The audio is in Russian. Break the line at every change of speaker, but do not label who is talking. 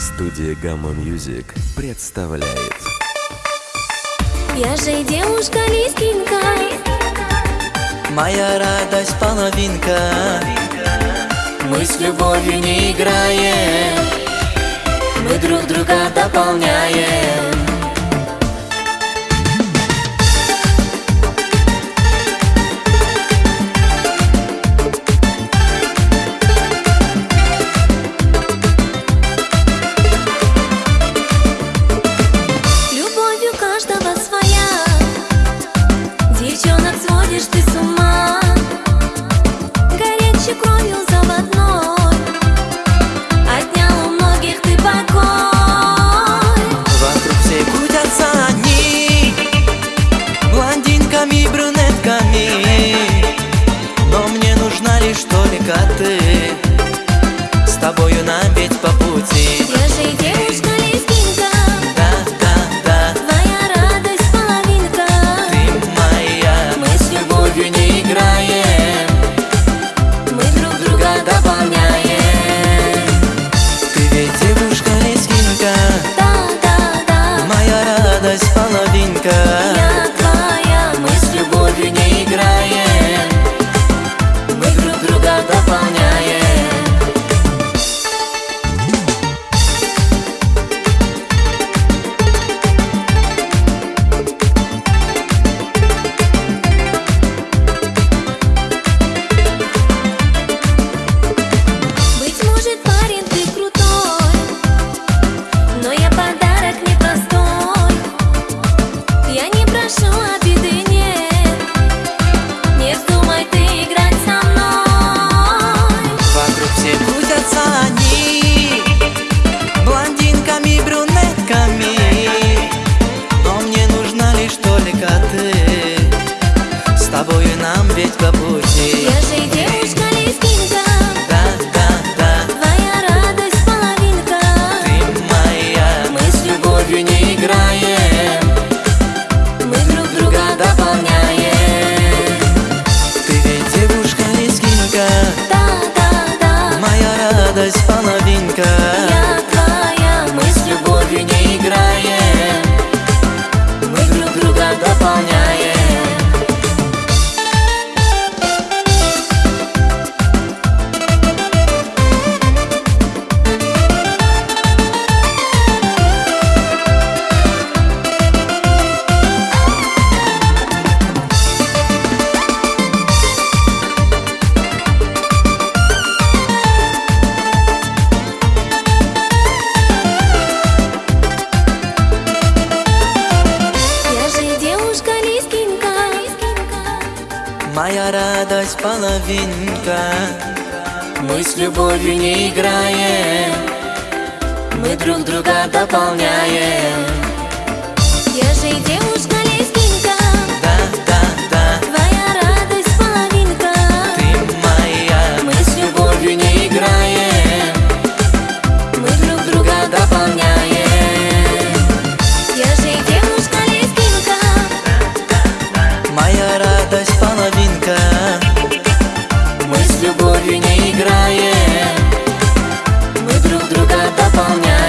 Студия Гамма Music представляет.
Я же девушка листинка.
Моя радость половинка. Мы с любовью не играем. Мы друг друга дополняем.
cate надо дополнять
escapou Моя радость половинка. Мы с любовью не играем. Мы друг друга дополняем.
Я же
и девушка
играет
Мы друг друга дополняем.